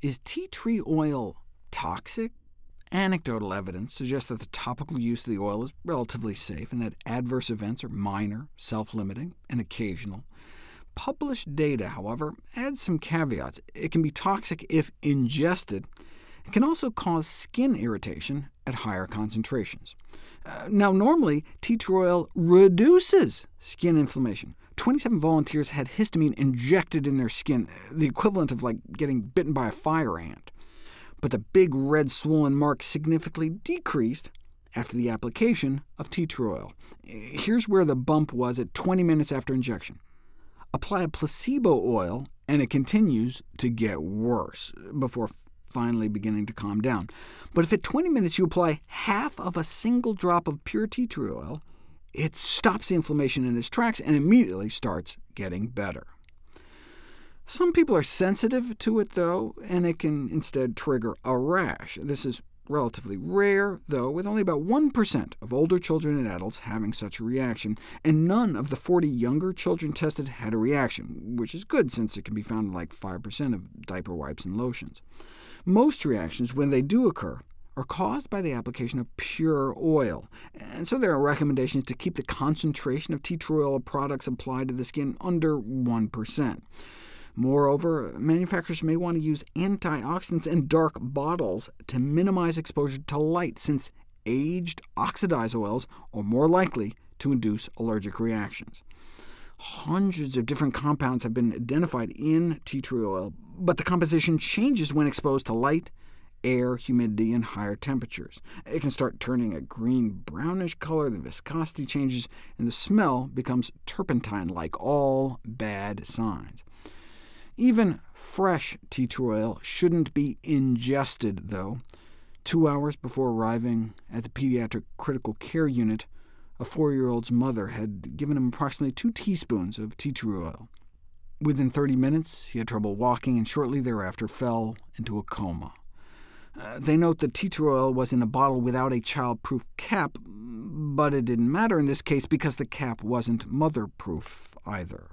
Is tea tree oil toxic? Anecdotal evidence suggests that the topical use of the oil is relatively safe, and that adverse events are minor, self-limiting, and occasional. Published data, however, adds some caveats. It can be toxic if ingested. It can also cause skin irritation at higher concentrations. Uh, now, normally, tea tree oil reduces skin inflammation. 27 volunteers had histamine injected in their skin, the equivalent of like getting bitten by a fire ant but the big red swollen mark significantly decreased after the application of tea tree oil. Here's where the bump was at 20 minutes after injection. Apply a placebo oil, and it continues to get worse, before finally beginning to calm down. But if at 20 minutes you apply half of a single drop of pure tea tree oil, it stops the inflammation in its tracks and immediately starts getting better. Some people are sensitive to it, though, and it can instead trigger a rash. This is relatively rare, though, with only about 1% of older children and adults having such a reaction, and none of the 40 younger children tested had a reaction, which is good since it can be found in like 5% of diaper wipes and lotions. Most reactions, when they do occur, are caused by the application of pure oil, and so there are recommendations to keep the concentration of tea tree oil products applied to the skin under 1%. Moreover, manufacturers may want to use antioxidants in dark bottles to minimize exposure to light, since aged oxidized oils are more likely to induce allergic reactions. Hundreds of different compounds have been identified in tea tree oil, but the composition changes when exposed to light, air, humidity, and higher temperatures. It can start turning a green-brownish color, the viscosity changes, and the smell becomes turpentine-like, all bad signs. Even fresh tea tree oil shouldn't be ingested, though. Two hours before arriving at the pediatric critical care unit, a four-year-old's mother had given him approximately two teaspoons of tea tree oil. Within 30 minutes, he had trouble walking, and shortly thereafter fell into a coma. Uh, they note that tea tree oil was in a bottle without a child-proof cap, but it didn't matter in this case because the cap wasn't mother-proof either.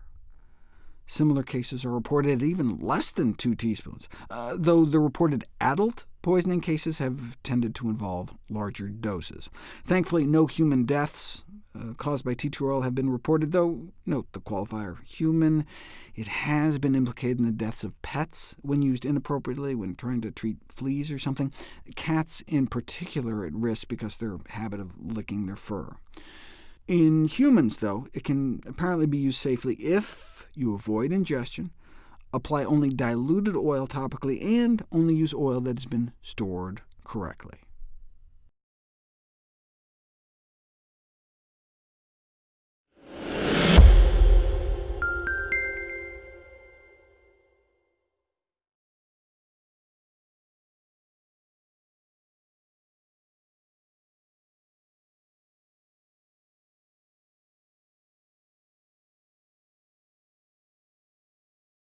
Similar cases are reported at even less than 2 teaspoons, uh, though the reported adult poisoning cases have tended to involve larger doses. Thankfully, no human deaths uh, caused by tea tree oil have been reported, though note the qualifier human. It has been implicated in the deaths of pets when used inappropriately when trying to treat fleas or something. Cats in particular are at risk because their habit of licking their fur. In humans, though, it can apparently be used safely if you avoid ingestion, apply only diluted oil topically, and only use oil that has been stored correctly.